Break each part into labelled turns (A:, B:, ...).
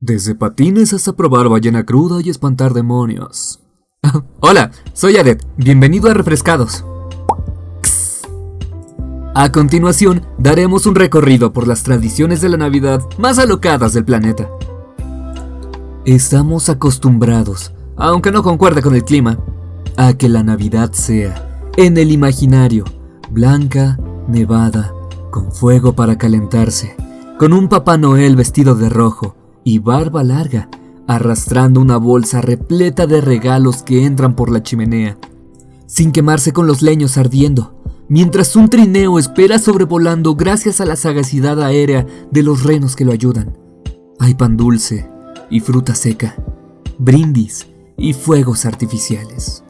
A: Desde patines hasta probar ballena cruda y espantar demonios. Hola, soy Adet. Bienvenido a Refrescados. A continuación, daremos un recorrido por las tradiciones de la Navidad más alocadas del planeta. Estamos acostumbrados, aunque no concuerde con el clima, a que la Navidad sea, en el imaginario, blanca, nevada, con fuego para calentarse, con un Papá Noel vestido de rojo y barba larga, arrastrando una bolsa repleta de regalos que entran por la chimenea, sin quemarse con los leños ardiendo, mientras un trineo espera sobrevolando gracias a la sagacidad aérea de los renos que lo ayudan. Hay pan dulce y fruta seca, brindis y fuegos artificiales.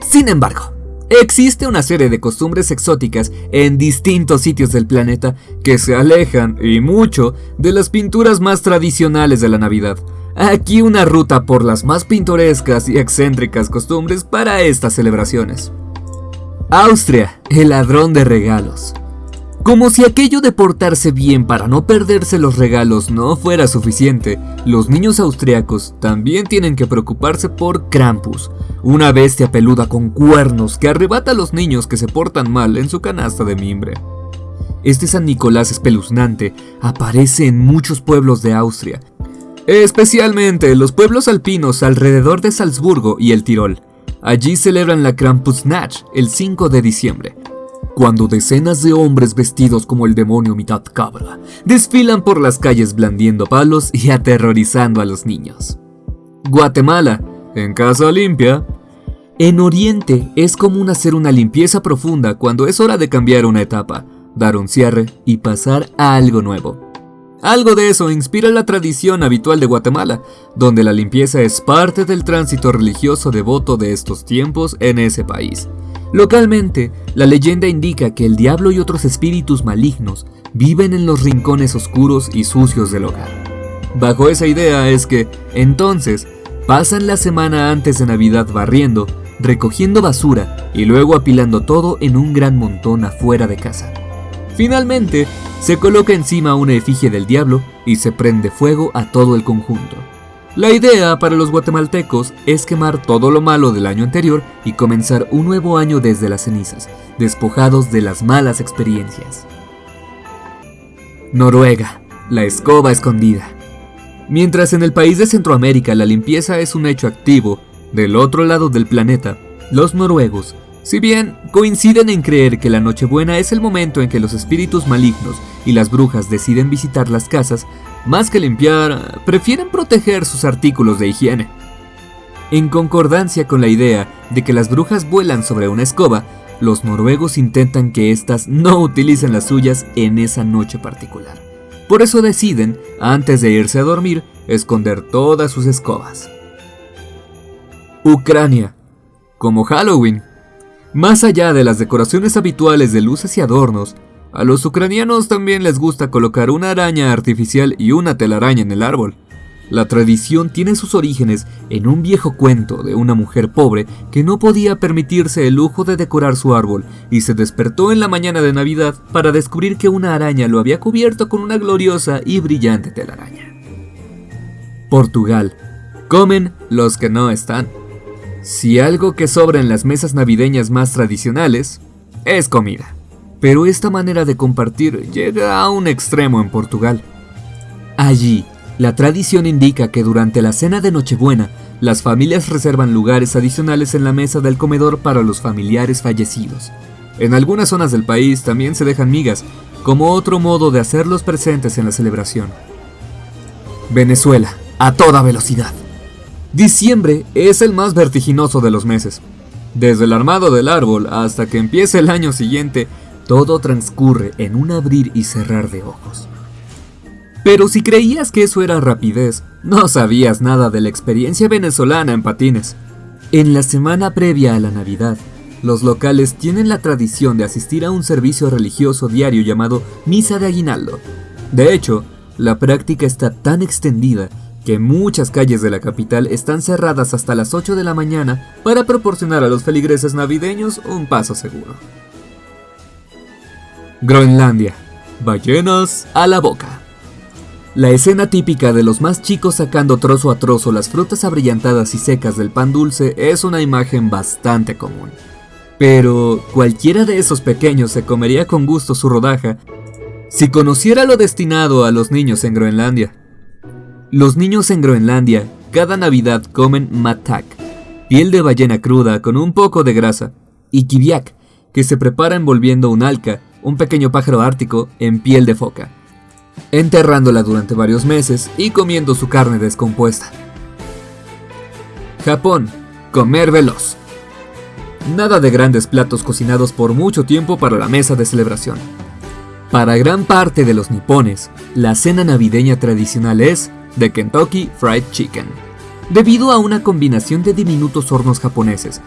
A: Sin embargo, Existe una serie de costumbres exóticas en distintos sitios del planeta que se alejan, y mucho, de las pinturas más tradicionales de la Navidad. Aquí una ruta por las más pintorescas y excéntricas costumbres para estas celebraciones. Austria, el ladrón de regalos. Como si aquello de portarse bien para no perderse los regalos no fuera suficiente, los niños austriacos también tienen que preocuparse por Krampus, una bestia peluda con cuernos que arrebata a los niños que se portan mal en su canasta de mimbre. Este San Nicolás espeluznante aparece en muchos pueblos de Austria, especialmente en los pueblos alpinos alrededor de Salzburgo y el Tirol. Allí celebran la Krampusnacht el 5 de diciembre, cuando decenas de hombres vestidos como el demonio mitad cabra desfilan por las calles blandiendo palos y aterrorizando a los niños. Guatemala, en casa limpia. En Oriente es común hacer una limpieza profunda cuando es hora de cambiar una etapa, dar un cierre y pasar a algo nuevo. Algo de eso inspira la tradición habitual de Guatemala, donde la limpieza es parte del tránsito religioso devoto de estos tiempos en ese país. Localmente, la leyenda indica que el diablo y otros espíritus malignos viven en los rincones oscuros y sucios del hogar. Bajo esa idea es que, entonces, pasan la semana antes de Navidad barriendo, recogiendo basura y luego apilando todo en un gran montón afuera de casa. Finalmente, se coloca encima una efigie del diablo y se prende fuego a todo el conjunto. La idea para los guatemaltecos es quemar todo lo malo del año anterior y comenzar un nuevo año desde las cenizas, despojados de las malas experiencias. Noruega, la escoba escondida. Mientras en el país de Centroamérica la limpieza es un hecho activo, del otro lado del planeta, los noruegos, si bien coinciden en creer que la Nochebuena es el momento en que los espíritus malignos y las brujas deciden visitar las casas, más que limpiar, prefieren proteger sus artículos de higiene. En concordancia con la idea de que las brujas vuelan sobre una escoba, los noruegos intentan que éstas no utilicen las suyas en esa noche particular. Por eso deciden, antes de irse a dormir, esconder todas sus escobas. Ucrania. Como Halloween. Más allá de las decoraciones habituales de luces y adornos, a los ucranianos también les gusta colocar una araña artificial y una telaraña en el árbol. La tradición tiene sus orígenes en un viejo cuento de una mujer pobre que no podía permitirse el lujo de decorar su árbol y se despertó en la mañana de Navidad para descubrir que una araña lo había cubierto con una gloriosa y brillante telaraña. Portugal. Comen los que no están. Si algo que sobra en las mesas navideñas más tradicionales es comida. Pero esta manera de compartir llega a un extremo en Portugal. Allí, la tradición indica que durante la cena de Nochebuena, las familias reservan lugares adicionales en la mesa del comedor para los familiares fallecidos. En algunas zonas del país también se dejan migas, como otro modo de hacerlos presentes en la celebración. Venezuela, a toda velocidad. Diciembre es el más vertiginoso de los meses. Desde el armado del árbol hasta que empiece el año siguiente, todo transcurre en un abrir y cerrar de ojos. Pero si creías que eso era rapidez, no sabías nada de la experiencia venezolana en patines. En la semana previa a la Navidad, los locales tienen la tradición de asistir a un servicio religioso diario llamado Misa de Aguinaldo. De hecho, la práctica está tan extendida que muchas calles de la capital están cerradas hasta las 8 de la mañana para proporcionar a los feligreses navideños un paso seguro. Groenlandia. Ballenas a la boca. La escena típica de los más chicos sacando trozo a trozo las frutas abrillantadas y secas del pan dulce es una imagen bastante común. Pero cualquiera de esos pequeños se comería con gusto su rodaja si conociera lo destinado a los niños en Groenlandia. Los niños en Groenlandia cada Navidad comen matak, piel de ballena cruda con un poco de grasa, y kiviak, que se prepara envolviendo un alca, un pequeño pájaro ártico, en piel de foca, enterrándola durante varios meses y comiendo su carne descompuesta. Japón, comer veloz. Nada de grandes platos cocinados por mucho tiempo para la mesa de celebración. Para gran parte de los nipones, la cena navideña tradicional es de Kentucky Fried Chicken, debido a una combinación de diminutos hornos japoneses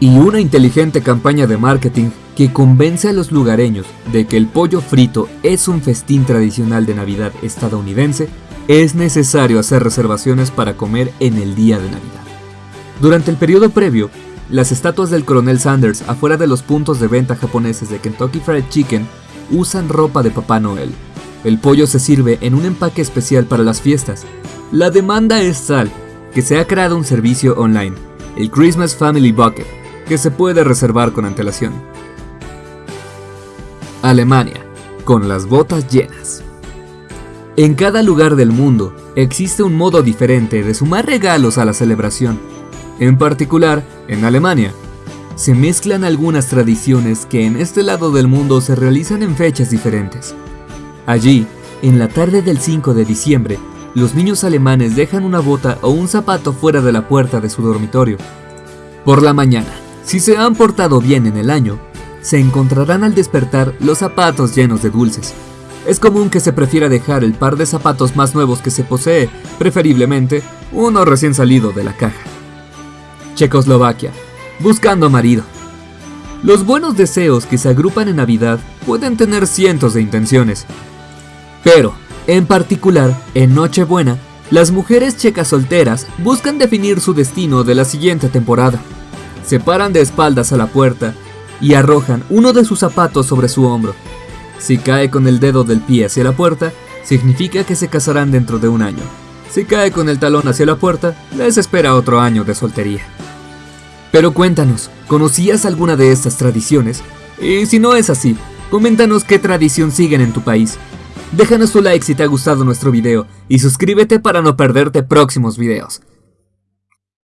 A: y una inteligente campaña de marketing que convence a los lugareños de que el pollo frito es un festín tradicional de Navidad estadounidense, es necesario hacer reservaciones para comer en el día de Navidad. Durante el periodo previo, las estatuas del coronel Sanders afuera de los puntos de venta japoneses de Kentucky Fried Chicken usan ropa de Papá Noel. El pollo se sirve en un empaque especial para las fiestas. La demanda es tal que se ha creado un servicio online, el Christmas Family Bucket, que se puede reservar con antelación. Alemania, con las botas llenas. En cada lugar del mundo existe un modo diferente de sumar regalos a la celebración. En particular, en Alemania, se mezclan algunas tradiciones que en este lado del mundo se realizan en fechas diferentes. Allí, en la tarde del 5 de diciembre, los niños alemanes dejan una bota o un zapato fuera de la puerta de su dormitorio. Por la mañana, si se han portado bien en el año, se encontrarán al despertar los zapatos llenos de dulces. Es común que se prefiera dejar el par de zapatos más nuevos que se posee, preferiblemente uno recién salido de la caja. Checoslovaquia, buscando marido. Los buenos deseos que se agrupan en Navidad pueden tener cientos de intenciones. Pero, en particular, en Nochebuena, las mujeres checas solteras buscan definir su destino de la siguiente temporada. Se paran de espaldas a la puerta y arrojan uno de sus zapatos sobre su hombro. Si cae con el dedo del pie hacia la puerta, significa que se casarán dentro de un año. Si cae con el talón hacia la puerta, les espera otro año de soltería. Pero cuéntanos, ¿conocías alguna de estas tradiciones? Y si no es así, coméntanos qué tradición siguen en tu país. Déjanos tu like si te ha gustado nuestro video y suscríbete para no perderte próximos videos.